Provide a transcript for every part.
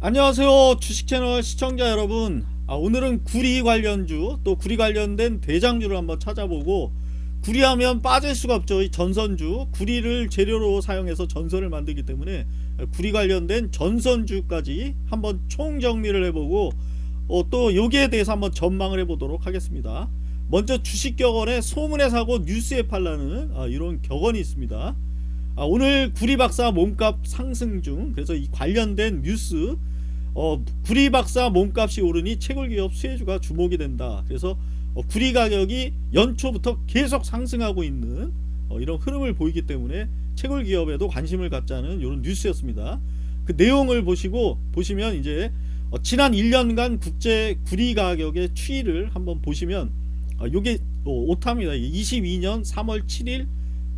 안녕하세요 주식채널 시청자 여러분. 아, 오늘은 구리 관련주 또 구리 관련된 대장주를 한번 찾아보고 구리하면 빠질 수가 없죠. 이 전선주. 구리를 재료로 사용해서 전선을 만들기 때문에 구리 관련된 전선주까지 한번 총정리를 해보고 어, 또 여기에 대해서 한번 전망을 해보도록 하겠습니다. 먼저 주식격언에 소문에 사고 뉴스에 팔라는 아, 이런 격언이 있습니다. 아, 오늘 구리박사 몸값 상승 중 그래서 이 관련된 뉴스 어, 구리 박사 몸값이 오르니 채굴기업 수혜주가 주목이 된다. 그래서 어, 구리 가격이 연초부터 계속 상승하고 있는 어, 이런 흐름을 보이기 때문에 채굴기업에도 관심을 갖자는 이런 뉴스였습니다. 그 내용을 보시고 보시면 이제 어, 지난 1년간 국제 구리 가격의 추이를 한번 보시면 어, 어, 오타입니다. 22년 3월 7일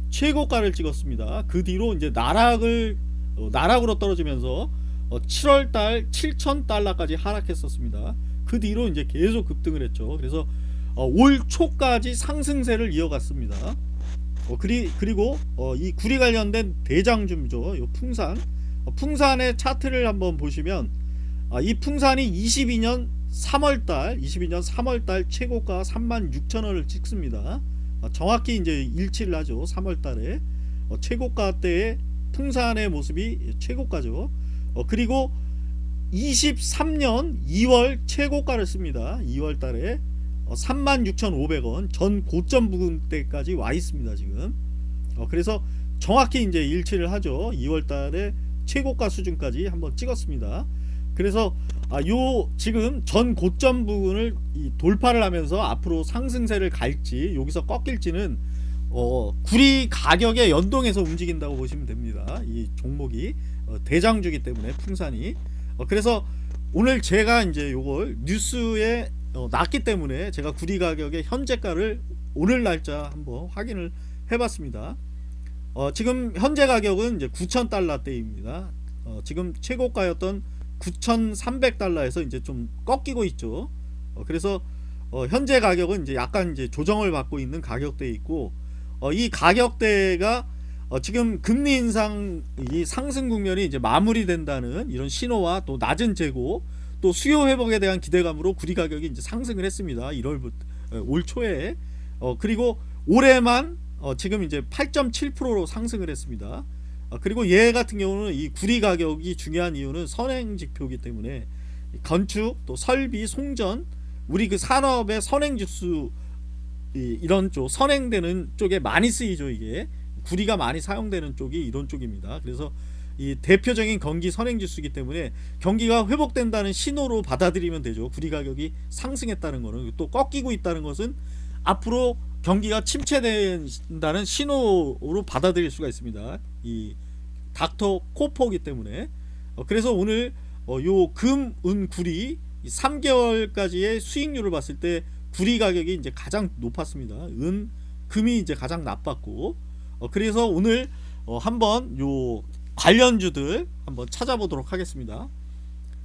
최고가를 찍었습니다. 그 뒤로 이제 나락을 어, 나락으로 떨어지면서 어, 7월달 7,000달러까지 하락했었습니다. 그 뒤로 이제 계속 급등을 했죠. 그래서 어, 올 초까지 상승세를 이어갔습니다. 어, 그리, 그리고 어, 이 구리 관련된 대장주죠. 요 풍산 어, 풍산의 차트를 한번 보시면 아, 이 풍산이 22년 3월달 22년 3월달 최고가 36,000원을 찍습니다. 어, 정확히 이제 일치를 하죠 3월달에 어, 최고가 때의 풍산의 모습이 최고가죠 어, 그리고 23년 2월 최고가를 씁니다. 2월 달에 36,500원 전 고점 부근 때까지 와 있습니다 지금. 그래서 정확히 이제 일치를 하죠. 2월 달에 최고가 수준까지 한번 찍었습니다. 그래서 아, 요 지금 전 고점 부분을 돌파를 하면서 앞으로 상승세를 갈지 여기서 꺾일지는 어, 구리 가격에 연동해서 움직인다고 보시면 됩니다. 이 종목이 어, 대장주기 때문에 풍산이 어, 그래서 오늘 제가 이제 요걸 뉴스에 어, 났기 때문에 제가 구리 가격의 현재가를 오늘 날짜 한번 확인을 해봤습니다. 어, 지금 현재 가격은 이제 9,000달러대입니다. 어, 지금 최고가였던 9,300달러에서 이제 좀 꺾이고 있죠. 어, 그래서 어, 현재 가격은 이제 약간 이제 조정을 받고 있는 가격대에 있고 어, 이 가격대가 어, 지금 금리 인상 이 상승 국면이 이제 마무리된다는 이런 신호와 또 낮은 재고 또 수요 회복에 대한 기대감으로 구리 가격이 이제 상승을 했습니다. 1월부터 어, 올 초에 어, 그리고 올해만 어, 지금 이제 8.7%로 상승을 했습니다. 아, 그리고 얘 같은 경우는 이 구리 가격이 중요한 이유는 선행 지표이기 때문에 건축 또 설비 송전 우리 그 산업의 선행 지수 이런 쪽 선행되는 쪽에 많이 쓰이죠 이게. 구리가 많이 사용되는 쪽이 이런 쪽입니다. 그래서 이 대표적인 경기 선행지수이기 때문에 경기가 회복된다는 신호로 받아들이면 되죠. 구리 가격이 상승했다는 것은 또 꺾이고 있다는 것은 앞으로 경기가 침체된다는 신호로 받아들일 수가 있습니다. 이 닥터 코퍼기 때문에. 어, 그래서 오늘 어, 요금 은 구리 3개월까지의 수익률을 봤을 때 구리 가격이 이제 가장 높았습니다. 은 금이 이제 가장 나빴고 어, 그래서 오늘 어, 한번 요 관련주들 한번 찾아보도록 하겠습니다.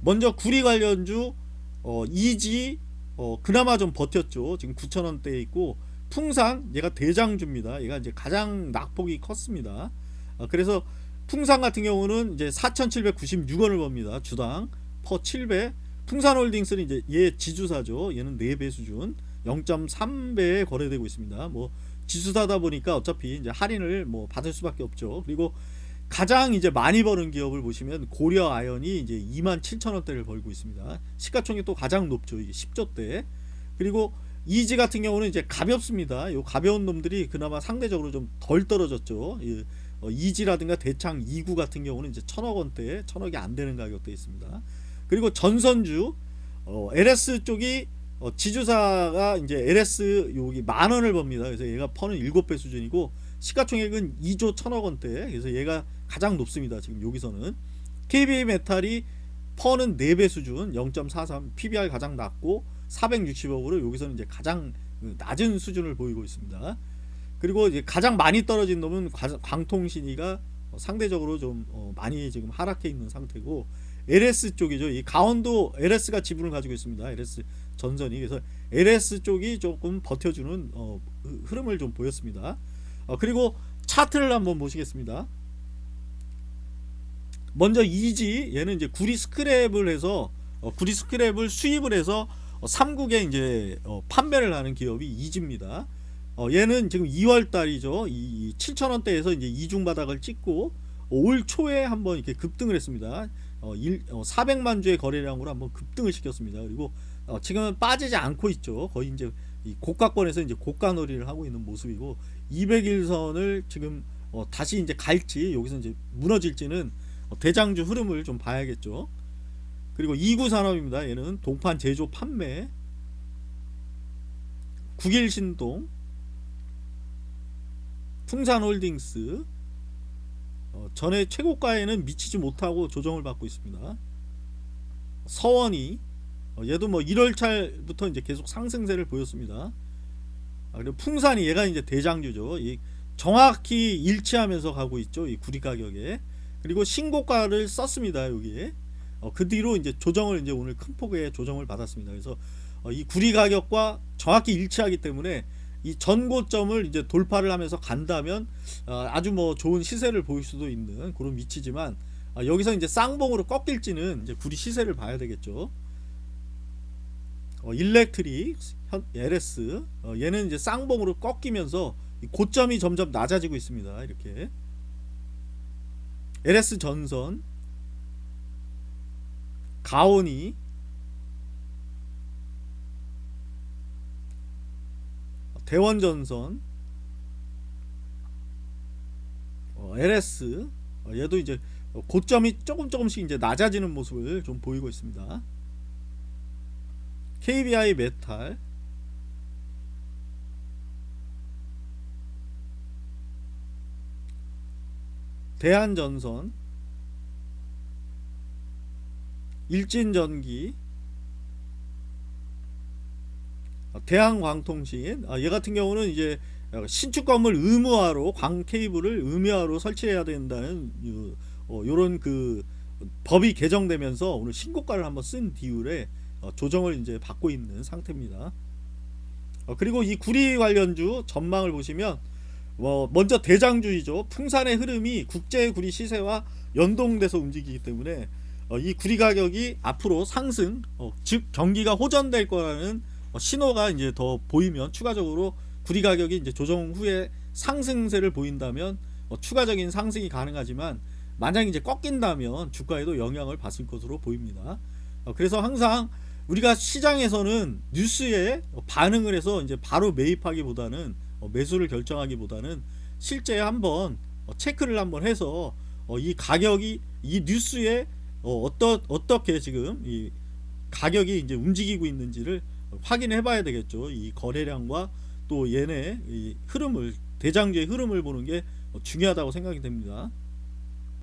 먼저 구리 관련주 어, 이지 어, 그나마 좀 버텼죠. 지금 9천원대에 있고 풍산 얘가 대장주입니다. 얘가 이제 가장 낙폭이 컸습니다. 어, 그래서 풍산 같은 경우는 이제 4,796원을 법니다. 주당 퍼 7배. 풍산홀딩스는 이제 얘 지주사죠. 얘는 4배 수준 0.3배에 거래되고 있습니다. 뭐 지수사다 보니까 어차피 이제 할인을 뭐 받을 수밖에 없죠. 그리고 가장 이제 많이 버는 기업을 보시면 고려 아연이 이제 2만 7천 원대를 벌고 있습니다. 시가총액 또 가장 높죠. 이게 10조대. 그리고 이지 같은 경우는 이제 가볍습니다. 요 가벼운 놈들이 그나마 상대적으로 좀 덜 떨어졌죠. 어, 이지라든가 대창 2구 같은 경우는 이제 천억 원대, 천억이 안 되는 가격대 있습니다. 그리고 전선주 어, LS 쪽이 어, 지주사가 이제 LS 여기 만 원을 법니다. 그래서 얘가 퍼는 7배 수준이고 시가총액은 2조 천억 원대. 그래서 얘가 가장 높습니다. 지금 여기서는 KB 메탈이 퍼는 4배 수준 0.43 PBR 가장 낮고 460억으로 여기서는 이제 가장 낮은 수준을 보이고 있습니다. 그리고 이제 가장 많이 떨어진 놈은 광통신이가 상대적으로 좀 어, 많이 지금 하락해 있는 상태고 LS 쪽이죠. 이 강원도 LS가 지분을 가지고 있습니다. LS 전선이 그래서 LS 쪽이 조금 버텨주는 어, 흐름을 좀 보였습니다. 어, 그리고 차트를 한번 보시겠습니다. 먼저 이지 얘는 이제 구리 스크랩을 해서 어, 구리 스크랩을 수입을 해서 어, 삼국에 이제 어, 판매를 하는 기업이 이지입니다. 어, 얘는 지금 2월 달이죠. 이 7,000원대에서 이제 이중 바닥을 찍고 올 초에 한번 이렇게 급등을 했습니다. 어, 일, 어, 400만 주의 거래량으로 한번 급등을 시켰습니다. 그리고 어, 지금은 빠지지 않고 있죠. 거의 이제 이 고가권에서 이제 고가 놀이를 하고 있는 모습이고 200일선을 지금 어, 다시 이제 갈지 여기서 이제 무너질지는 어, 대장주 흐름을 좀 봐야겠죠. 그리고 2구 산업입니다. 얘는 동판 제조 판매 국일신동 풍산홀딩스 어, 전에 최고가에는 미치지 못하고 조정을 받고 있습니다. 서원이 어, 얘도 뭐 1월달부터 이제 계속 상승세를 보였습니다. 아, 그리고 풍산이 얘가 이제 대장주죠. 이 정확히 일치하면서 가고 있죠. 이 구리 가격에 그리고 신고가를 썼습니다. 여기에 어, 그 뒤로 이제 조정을 이제 오늘 큰 폭의 조정을 받았습니다. 그래서 어, 이 구리 가격과 정확히 일치하기 때문에 이 전고점을 이제 돌파를 하면서 간다면 어, 아주 뭐 좋은 시세를 보일 수도 있는 그런 위치지만 아, 여기서 이제 쌍봉으로 꺾일지는 이제 구리 시세를 봐야 되겠죠. 어, 일렉트릭, 현, LS 어, 얘는 이제 쌍봉으로 꺾이면서 이 고점이 점점 낮아지고 있습니다. 이렇게 LS 전선, 가온이 대원전선 어, LS 어, 얘도 이제 고점이 조금 조금씩 이제 낮아지는 모습을 좀 보이고 있습니다. KBI 메탈. 대한전선. 일진전기 어, 대한광통신 아, 얘 같은 경우는 이제 신축 건물 의무화로 광 케이블을 의무화로 설치해야 된다는 어, 요런 그 법이 개정되면서 오늘 신고가를 한번 쓴 어, 조정을 이제 받고 있는 상태입니다. 어, 그리고 이 구리 관련주 전망을 보시면 뭐 먼저 대장주이죠. 풍산의 흐름이 국제 구리 시세와 연동돼서 움직이기 때문에 어, 이 구리 가격이 앞으로 상승, 어, 즉 경기가 호전될 거라는 어, 신호가 이제 더 보이면 추가적으로 구리 가격이 이제 조정 후에 상승세를 보인다면 어, 추가적인 상승이 가능하지만 만약 이제 꺾인다면 주가에도 영향을 받을 것으로 보입니다. 어, 그래서 항상 우리가 시장에서는 뉴스에 반응을 해서 이제 바로 매입하기보다는 어, 매수를 결정하기보다는 실제 한번 어, 체크를 한번 해서 어, 이 가격이 이 뉴스에 어, 어떠, 어떻게 지금 이 가격이 이제 움직이고 있는지를 확인해 봐야 되겠죠. 이 거래량과 또 얘네 이 흐름을 대장주의 흐름을 보는 게 중요하다고 생각이 됩니다.